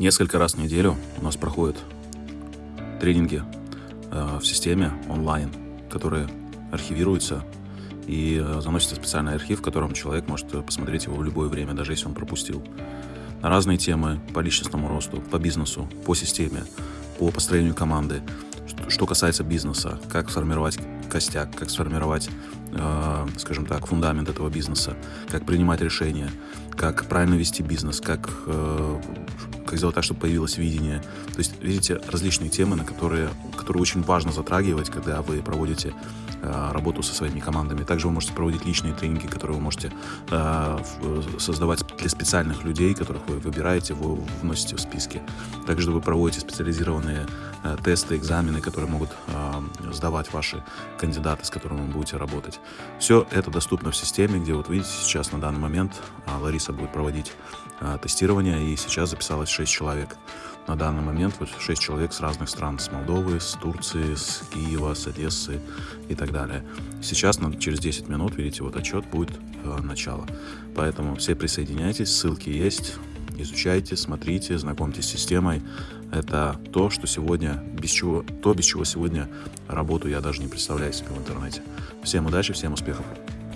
Несколько раз в неделю у нас проходят тренинги э, в системе онлайн, которые архивируются и э, заносится специальный архив, в котором человек может посмотреть его в любое время, даже если он пропустил. На разные темы по личностному росту, по бизнесу, по системе, по построению команды. Что касается бизнеса, как сформировать костяк, как сформировать, э, скажем так, фундамент этого бизнеса, как принимать решения, как правильно вести бизнес, как, э, как сделать так, чтобы появилось видение. То есть, видите, различные темы, на которые, которые очень важно затрагивать, когда вы проводите Э, работу со своими командами. Также вы можете проводить личные тренинги, которые вы можете э, создавать для специальных людей, которых вы выбираете, вы вносите в списки. Также вы проводите специализированные э, тесты, экзамены, которые могут сдавать ваши кандидаты, с которыми вы будете работать. Все это доступно в системе, где вот видите сейчас на данный момент Лариса будет проводить тестирование, и сейчас записалось 6 человек на данный момент вот 6 человек с разных стран, с Молдовы, с Турции, с Киева, с Одессы и так далее. Сейчас, через 10 минут, видите, вот отчет будет э, начало. Поэтому все присоединяйтесь, ссылки есть, изучайте, смотрите, знакомьтесь с системой. Это то, что сегодня, без чего, то, без чего сегодня работу я даже не представляю себе в интернете. Всем удачи, всем успехов!